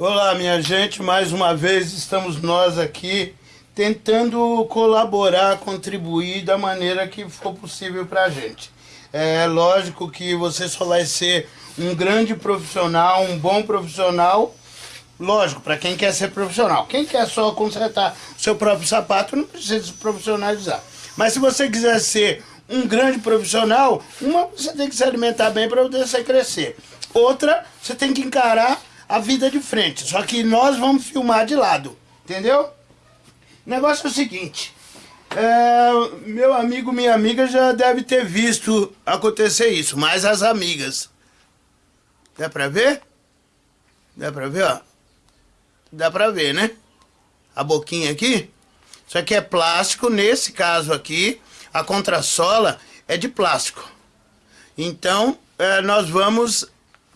Olá, minha gente, mais uma vez estamos nós aqui tentando colaborar, contribuir da maneira que for possível para a gente. É lógico que você só vai ser um grande profissional, um bom profissional, lógico, para quem quer ser profissional. Quem quer só consertar seu próprio sapato não precisa se profissionalizar. Mas se você quiser ser um grande profissional, uma, você tem que se alimentar bem para você crescer. Outra, você tem que encarar a vida de frente. Só que nós vamos filmar de lado, entendeu? O negócio é o seguinte, é, meu amigo, minha amiga já deve ter visto acontecer isso, mas as amigas. Dá pra ver? Dá pra ver, ó? Dá pra ver, né? A boquinha aqui. Isso aqui é plástico, nesse caso aqui, a contrassola é de plástico. Então, é, nós vamos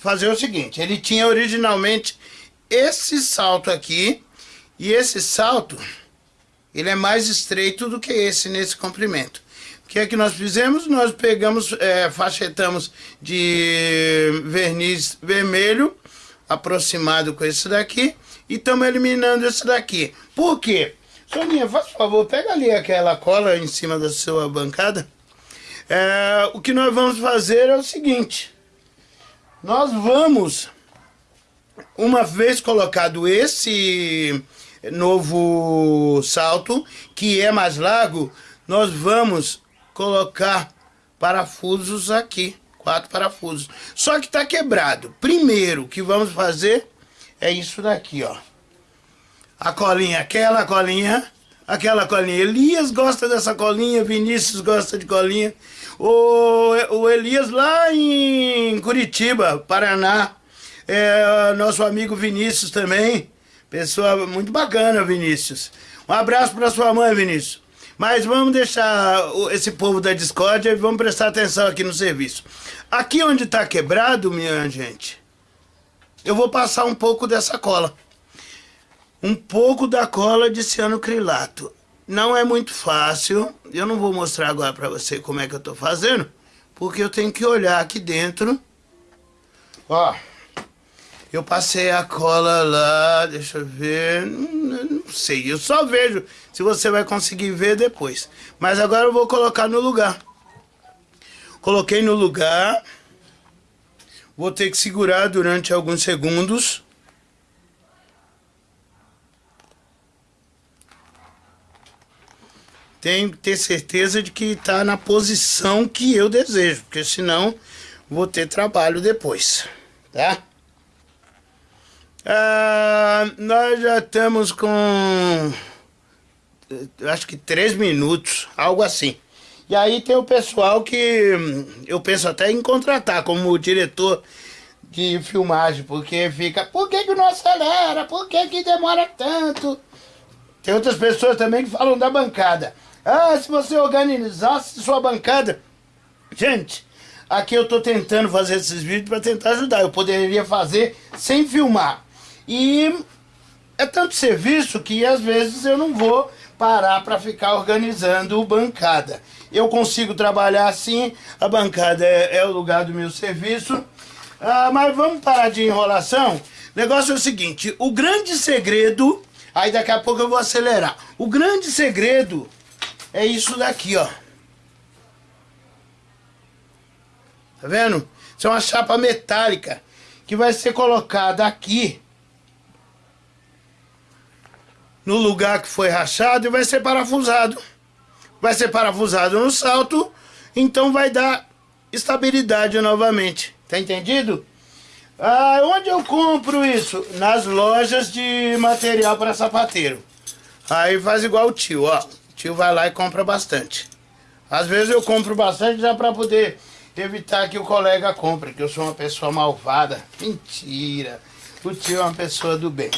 fazer o seguinte, ele tinha originalmente esse salto aqui, e esse salto, ele é mais estreito do que esse nesse comprimento. O que é que nós fizemos? Nós pegamos, é, fachetamos de verniz vermelho, aproximado com esse daqui, e estamos eliminando esse daqui. Por quê? Soninha, faz favor, pega ali aquela cola em cima da sua bancada. É, o que nós vamos fazer é o seguinte. Nós vamos, uma vez colocado esse novo salto, que é mais largo, nós vamos colocar parafusos aqui, quatro parafusos. Só que está quebrado. Primeiro que vamos fazer é isso daqui, ó. A colinha, aquela colinha, aquela colinha. Elias gosta dessa colinha, Vinícius gosta de colinha. O, o Elias lá em Curitiba, Paraná. É, nosso amigo Vinícius também. Pessoa muito bacana, Vinícius. Um abraço para sua mãe, Vinícius. Mas vamos deixar esse povo da discórdia e vamos prestar atenção aqui no serviço. Aqui onde está quebrado, minha gente, eu vou passar um pouco dessa cola. Um pouco da cola de cianocrilato. Não é muito fácil, eu não vou mostrar agora para você como é que eu tô fazendo, porque eu tenho que olhar aqui dentro. Ó, eu passei a cola lá, deixa eu ver, não, não sei, eu só vejo se você vai conseguir ver depois. Mas agora eu vou colocar no lugar. Coloquei no lugar, vou ter que segurar durante alguns segundos. Tenho que ter certeza de que está na posição que eu desejo, porque senão vou ter trabalho depois, tá? Ah, nós já estamos com, acho que três minutos, algo assim. E aí tem o pessoal que eu penso até em contratar como diretor de filmagem, porque fica, por que que não acelera? Por que que demora tanto? Tem outras pessoas também que falam da bancada. Ah, se você organizasse sua bancada... Gente, aqui eu tô tentando fazer esses vídeos para tentar ajudar. Eu poderia fazer sem filmar. E é tanto serviço que às vezes eu não vou parar para ficar organizando bancada. Eu consigo trabalhar assim, a bancada é, é o lugar do meu serviço. Ah, mas vamos parar de enrolação. O negócio é o seguinte, o grande segredo, aí daqui a pouco eu vou acelerar. O grande segredo é isso daqui, ó. Tá vendo? Isso é uma chapa metálica que vai ser colocada aqui no lugar que foi rachado e vai ser parafusado. Vai ser parafusado no salto, então vai dar estabilidade novamente. Tá entendido? Ah, onde eu compro isso? Nas lojas de material para sapateiro. Aí faz igual o tio, ó tio vai lá e compra bastante. Às vezes eu compro bastante já para poder evitar que o colega compre, que eu sou uma pessoa malvada. Mentira. O tio é uma pessoa do bem.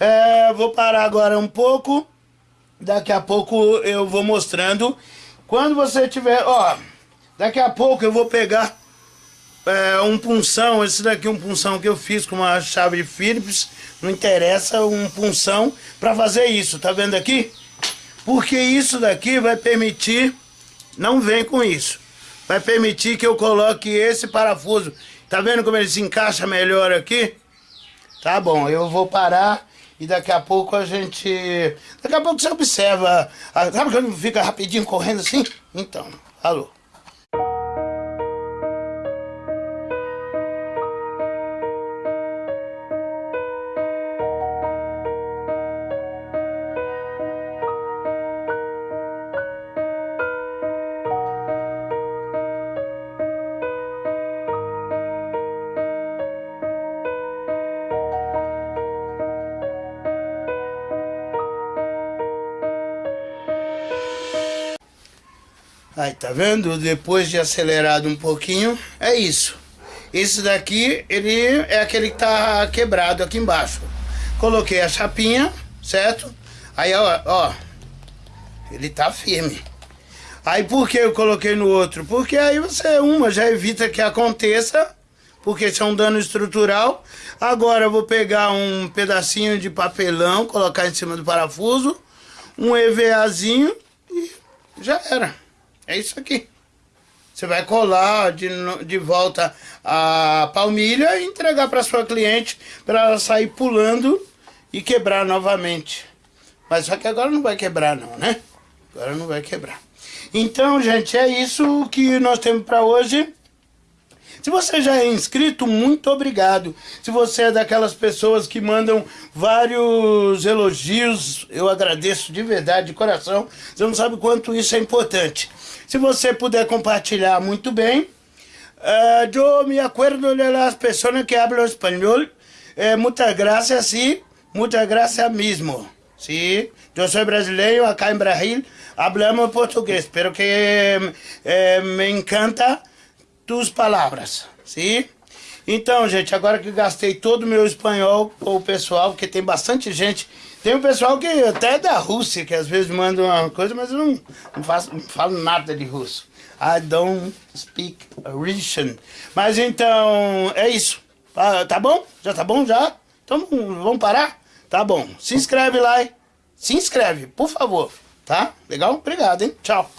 É, vou parar agora um pouco. Daqui a pouco eu vou mostrando. Quando você tiver... Ó, daqui a pouco eu vou pegar é, um punção. Esse daqui é um punção que eu fiz com uma chave de Phillips. Não interessa, um punção para fazer isso. Tá vendo aqui? Porque isso daqui vai permitir, não vem com isso, vai permitir que eu coloque esse parafuso. Tá vendo como ele se encaixa melhor aqui? Tá bom, eu vou parar e daqui a pouco a gente... Daqui a pouco você observa... Sabe quando fica rapidinho correndo assim? Então, alô. Aí, tá vendo? Depois de acelerado um pouquinho, é isso. Esse daqui, ele é aquele que tá quebrado aqui embaixo. Coloquei a chapinha, certo? Aí, ó, ó, ele tá firme. Aí, por que eu coloquei no outro? Porque aí você, uma, já evita que aconteça, porque isso é um dano estrutural. Agora eu vou pegar um pedacinho de papelão, colocar em cima do parafuso, um EVAzinho e já era. É isso aqui. Você vai colar de, de volta a palmilha e entregar para sua cliente para ela sair pulando e quebrar novamente. Mas só que agora não vai quebrar não, né? Agora não vai quebrar. Então, gente, é isso que nós temos para hoje. Se você já é inscrito, muito obrigado. Se você é daquelas pessoas que mandam vários elogios, eu agradeço de verdade, de coração. Você não sabe quanto isso é importante. Se você puder compartilhar, muito bem. Uh, me acuerdo de las personas que hablan espanhol. Eh, muitas graças, sim. Muitas graças mesmo. Sim. Eu sou brasileiro, acá em Brasil hablamos português. Pero que eh, me encanta tus palavras. Sim. Então, gente, agora que gastei todo o meu espanhol com o pessoal, porque tem bastante gente tem um pessoal que até é da Rússia, que às vezes manda uma coisa, mas eu não, não, faço, não falo nada de russo. I don't speak Russian. Mas então, é isso. Ah, tá bom? Já tá bom já? Então vamos parar? Tá bom. Se inscreve lá. Se inscreve, por favor. Tá? Legal? Obrigado, hein? Tchau.